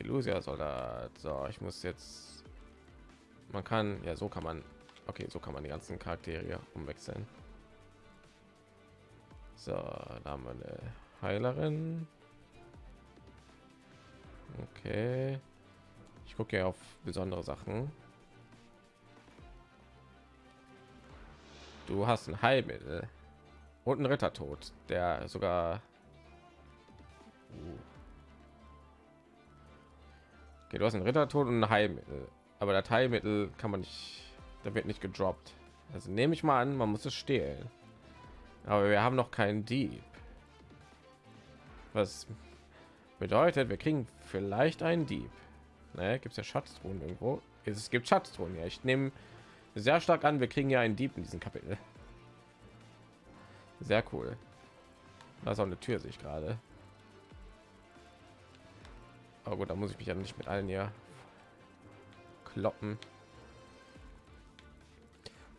Illusia Soldat. So, ich muss jetzt. Man kann, ja, so kann man. Okay, so kann man die ganzen Charaktere umwechseln. So, da haben wir eine Heilerin. Okay. Ich gucke ja auf besondere Sachen. Du hast ein Heilmittel und ein Rittertod, der sogar Uh. Okay, du hast ein Rittertod und ein Heilmittel, aber das Heilmittel kann man nicht, da wird nicht gedroppt. Also nehme ich mal an, man muss es stehlen. Aber wir haben noch keinen Dieb. Was bedeutet, wir kriegen vielleicht einen Dieb. Ne, gibt es ja Schatztruhen irgendwo? Es gibt Schatztruhen. Ja, ich nehme sehr stark an, wir kriegen ja einen Dieb in diesem Kapitel. Sehr cool. Da ist auch eine Tür, sehe ich gerade. Aber gut, da muss ich mich ja nicht mit allen hier kloppen.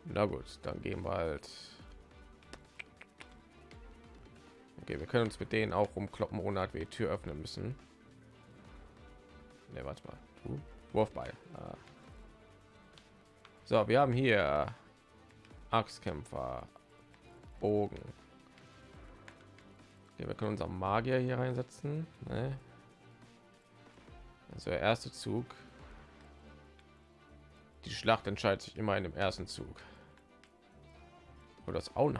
Na gut, dann gehen wir halt. Okay, wir können uns mit denen auch rumkloppen, ohne dass wir die Tür öffnen müssen. Ne, warte mal. Du? Wurfball. Ah. So, wir haben hier Axtkämpfer, Bogen. Okay, wir können unseren Magier hier reinsetzen. Ne? Also der erste Zug. Die Schlacht entscheidet sich immer in dem ersten Zug. Oder das auch.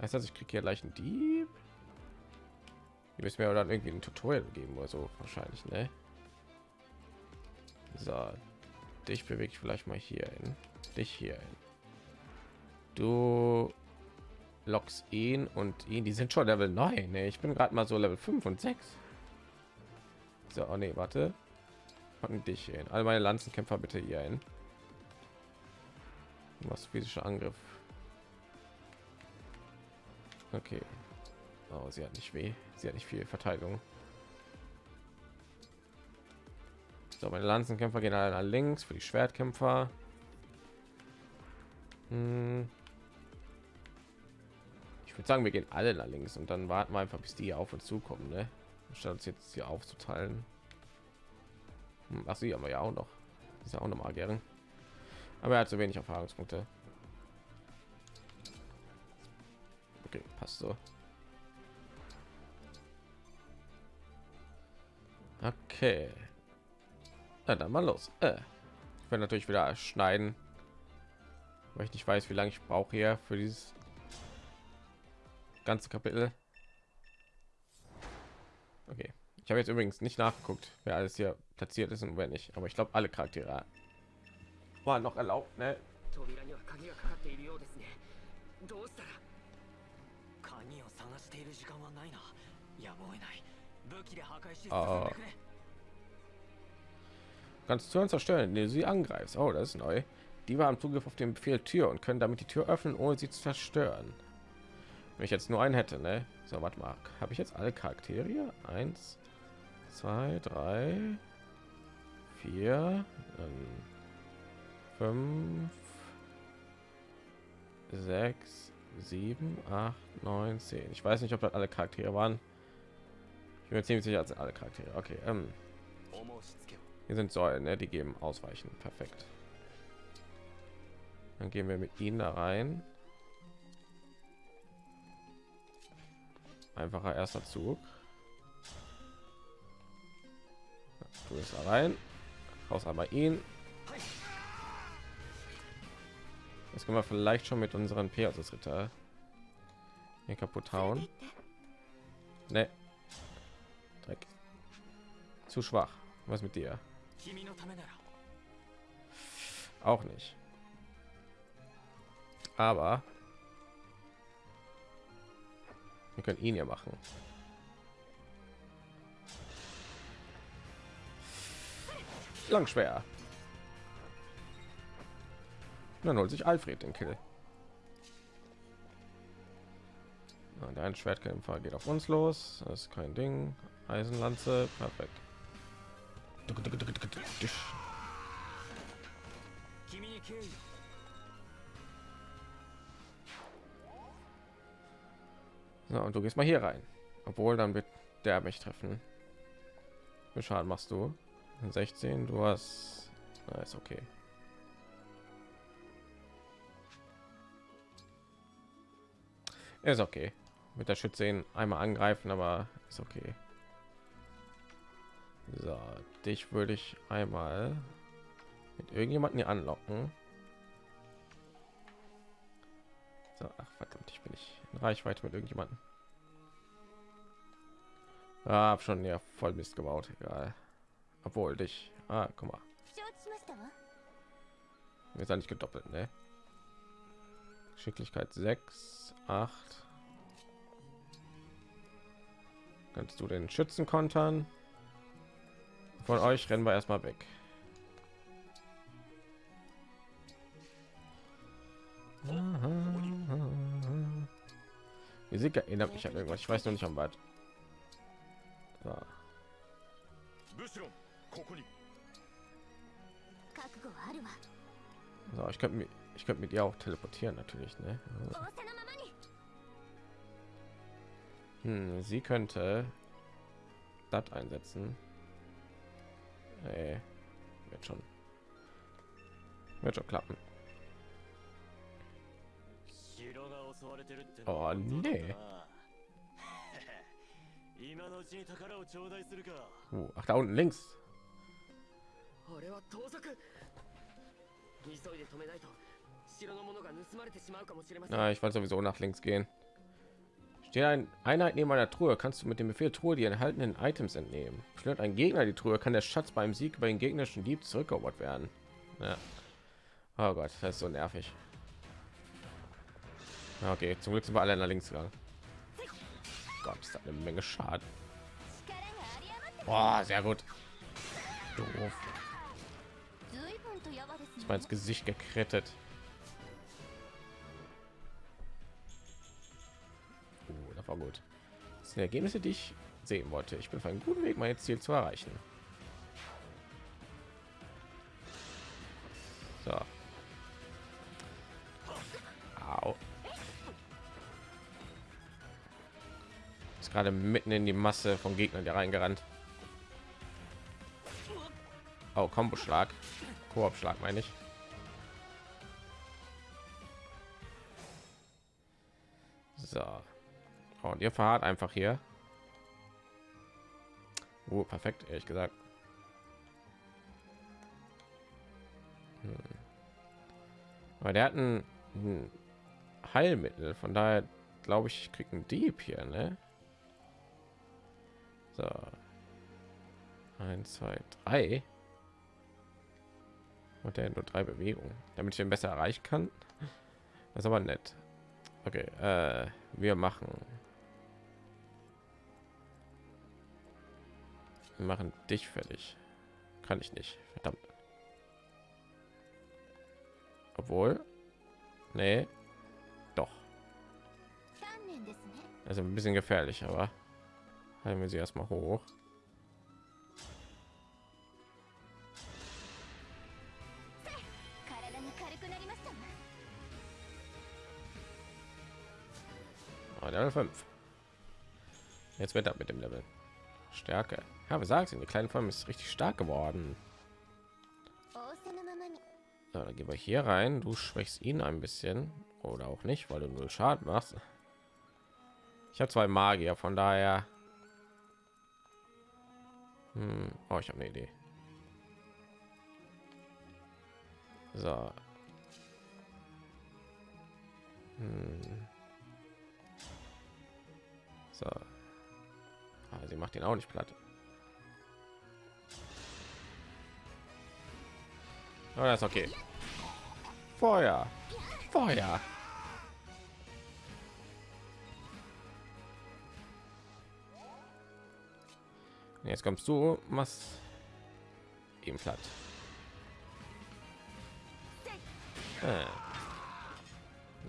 Heißt das, ich kriege hier gleich einen Dieb? Die müssen mir dann irgendwie ein Tutorial geben oder so wahrscheinlich, ne? So, dich bewege ich vielleicht mal hier hin, dich hier hin. Du lockst ihn und ihn, die sind schon Level 9. Ne? Ich bin gerade mal so Level 5 und 6. So, oh nee, warte. Packen dich hin. All meine Lanzenkämpfer bitte hier hin. Was physischer Angriff. Okay. Oh, sie hat nicht weh. Sie hat nicht viel Verteidigung. So, meine Lanzenkämpfer gehen alle nach links für die Schwertkämpfer. Hm. Ich würde sagen, wir gehen alle nach links und dann warten wir einfach, bis die auf uns zukommen, ne? Statt uns jetzt hier aufzuteilen. Hm, Ach, sie haben wir ja auch noch. Ist ja auch noch Magierin. Aber er hat so wenig Erfahrungspunkte. Okay, passt so. Okay. Na dann mal los. Äh. Ich werde natürlich wieder schneiden, weil ich nicht weiß, wie lange ich brauche hier für dieses ganze Kapitel. Okay. Ich habe jetzt übrigens nicht nachgeguckt, wer alles hier platziert ist und wer nicht. Aber ich glaube, alle Charaktere waren noch erlaubt. Ne? Oh. Kannst Türen zerstören, indem du sie angreifst. Oh, das ist neu. Die waren Zugriff auf den Befehl Tür und können damit die Tür öffnen, ohne sie zu zerstören. Wenn ich jetzt nur einen hätte, ne? So, warte mal. Habe ich jetzt alle Charaktere? Hier? Eins, zwei, drei, vier, fünf, sechs, 7, 8, 9, 10. Ich weiß nicht, ob das alle Charaktere waren. Ich bin mir ziemlich sicher, als alle Charaktere. Okay, ähm. Hier sind Säulen, ne? die geben ausweichen. Perfekt. Dann gehen wir mit ihnen da rein. Einfacher erster Zug. Du bist da rein. Raus einmal ihn. Das können wir vielleicht schon mit unseren Pegasus-Ritter hier kaputt hauen. Ne. Dreck. Zu schwach. Was mit dir? Auch nicht. Aber wir können ihn ja machen. Langschwer dann holt sich Alfred den Kill. Und ein Schwertkämpfer geht auf uns los. Das ist kein Ding. Eisenlanze, perfekt. So, und du gehst mal hier rein. Obwohl, dann wird der mich treffen. Wie Schaden machst du? 16, du hast... Na, ist okay. Ist okay. Mit der Schütze ihn einmal angreifen, aber ist okay. So, dich würde ich einmal mit irgendjemanden hier anlocken. So, ach verdammt, ich bin ich in Reichweite mit irgendjemanden. Ah, hab schon ja voll Mist gebaut, egal. Obwohl dich. Ah, guck mal. Ist ja nicht gedoppelt, ne? Geschicklichkeit 6, 8. Kannst du den Schützen kontern? Von euch rennen wir erstmal weg. Musik erinnert mich an irgendwas. Ich weiß noch nicht am Bad. So. so. ich könnte mir ich könnte mit ihr auch teleportieren natürlich, ne? 仰せのままに Hm, sie könnte das einsetzen. Nee, wird schon, wird schon klappen. 城が襲われてるってあね今のうちに宝を頂戴するか Uh, ach, da unten links. あれは盗賊急いで止めないと Na, ah, ich wollte sowieso nach links gehen. Steht ein Einheit neben einer Truhe, kannst du mit dem Befehl Truhe die enthaltenen Items entnehmen. Stört ein Gegner die Truhe, kann der Schatz beim Sieg bei den gegnerischen Dieb zurückerobert werden. Ja. Oh Gott, das ist so nervig. Okay, zum Glück sind wir alle nach links gegangen. Gott, ist eine Menge Schaden. Boah, sehr gut. Doof. Ich mein ins Gesicht gekrettet. War gut. Das sind Ergebnisse, die ich sehen wollte. Ich bin auf einem guten Weg, mein Ziel zu erreichen. So. Au. Ist gerade mitten in die Masse von Gegnern hier reingerannt. Oh, Kombo-Schlag. Koop-Schlag meine ich. So. Und ihr fahrt einfach hier. Oh, perfekt, ehrlich gesagt. Hm. Aber der hat ein, ein Heilmittel, von daher glaube ich, ich krieg einen Dieb hier, ne? So. Eins, zwei, drei. Und der nur drei Bewegungen, damit ich ihn besser erreichen kann. Das ist aber nett. Okay, äh, wir machen Machen dich fertig. Kann ich nicht. Verdammt. Obwohl. Nee. Doch. Also ein bisschen gefährlich, aber halten wir sie erstmal hoch. Oh, Level 5. Jetzt wird das mit dem Level. Stärke. Ja, wir sagen es in der Form ist richtig stark geworden. So, dann gehen wir hier rein. Du schwächst ihn ein bisschen oder auch nicht, weil du null Schaden machst. Ich habe zwei Magier, von daher. Hm. Oh, ich habe eine Idee. So. Hm. Sie macht ihn auch nicht platt. Aber das ist okay. Feuer. Feuer. Jetzt kommst du, machst ihm platt. Äh.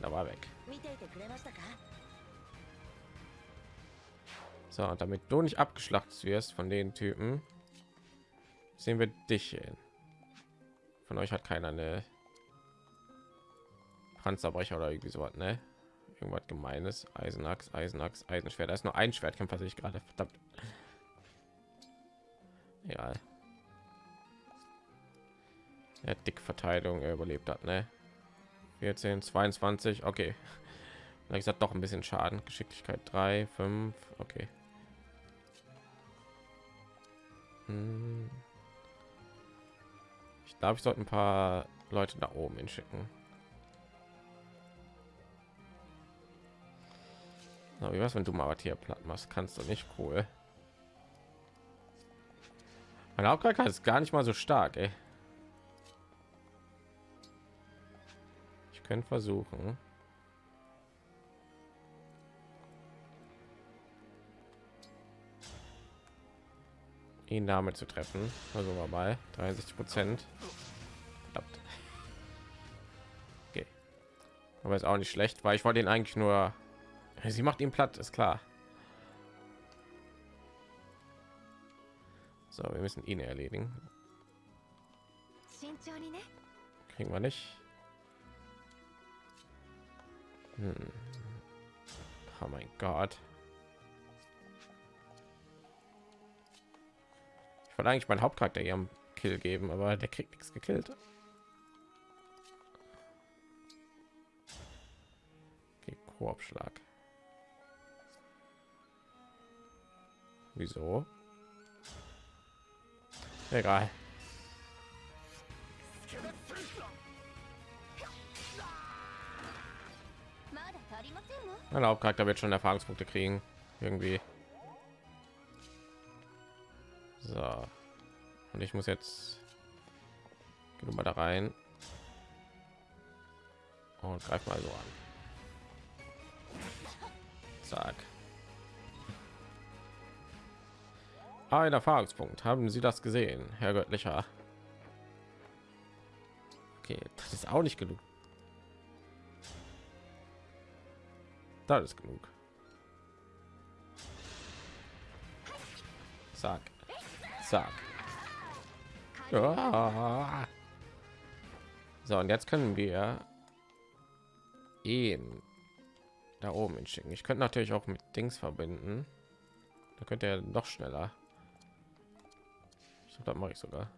Da war weg. So, damit du nicht abgeschlachtet wirst von den Typen, sehen wir dich hin. Von euch hat keiner eine Panzerbrecher oder irgendwie so was, ne? Irgendwas gemeines. Eisenachs, Eisenachs, Eisenschwert. Da ist nur ein Schwertkämpfer, sehe ich gerade. Verdammt. Egal. Ja, dick Verteidigung er überlebt hat, ne? 14, 22, okay. Ich sag doch ein bisschen Schaden. Geschicklichkeit 3, 5, okay. Ich glaube, ich sollte ein paar Leute da oben hinschicken. Na, wie was, wenn du mal was hier platt machst? Kannst du nicht cool. Mein Hauptcharakter ist gar nicht mal so stark, ey. Ich könnte versuchen. ihn damit zu treffen. Also wir bei 30 Prozent. Okay. Aber ist auch nicht schlecht, weil ich wollte ihn eigentlich nur. Sie macht ihn platt, ist klar. So, wir müssen ihn erledigen. Ne? Kriegen wir nicht. Hm. Oh mein Gott. wollte eigentlich mein Hauptcharakter hier Kill geben, aber der kriegt nichts gekillt. Okay, Koop-Schlag. Wieso? Egal. Mein Hauptcharakter wird schon Erfahrungspunkte kriegen. Irgendwie. So. Und ich muss jetzt geh mal da rein und greif mal so an. Zack. Ein Erfahrungspunkt. Haben Sie das gesehen, Herr Göttlicher? Okay, das ist auch nicht genug. Das ist genug. Zack. Zack. Ja. So, und jetzt können wir ihn da oben hinschicken. Ich könnte natürlich auch mit Dings verbinden. Da könnte er noch schneller. Ich glaube, das mache ich sogar.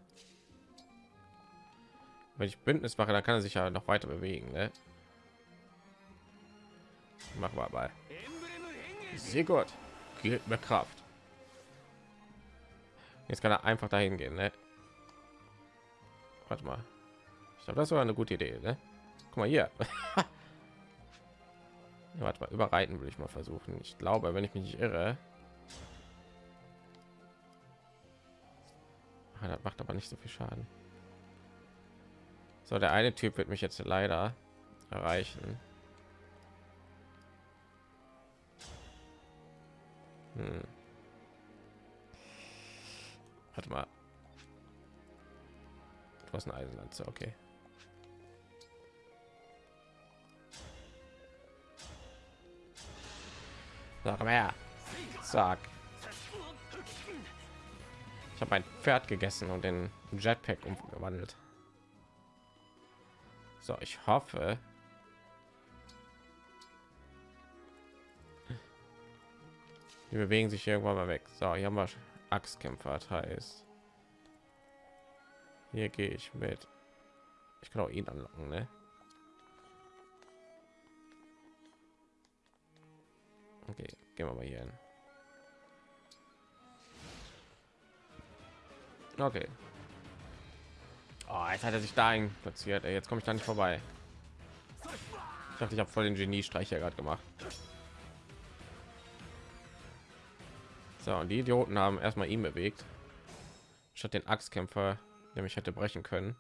Wenn ich Bündnis mache, dann kann er sich ja noch weiter bewegen. Ne? Mach mal bei. Sehr gut. Gibt mir Kraft. Jetzt kann er einfach dahin gehen. Ne? Warte mal. Ich glaube, das war eine gute Idee. Ne? Guck mal hier. ja, warte mal, überreiten will ich mal versuchen. Ich glaube, wenn ich mich nicht irre. Ah, das macht aber nicht so viel Schaden. So, der eine Typ wird mich jetzt leider erreichen. Hm. Warte mal. Du hast eine Eisenlanze, okay. Sag mal her. Sag. Ich habe ein Pferd gegessen und den Jetpack umgewandelt. So, ich hoffe. Die bewegen sich irgendwann mal weg. So, hier haben wir Axtkämpfer, heißt. Hier gehe ich mit. Ich kann auch ihn anlocken, ne? Okay, gehen wir mal hier hin. Okay. Oh, jetzt hat er sich da platziert. Jetzt komme ich da nicht vorbei. Ich dachte, ich habe voll den Geniestreich hier gerade gemacht. So, und die Idioten haben erstmal ihn bewegt, statt den Axtkämpfer, der mich hätte brechen können.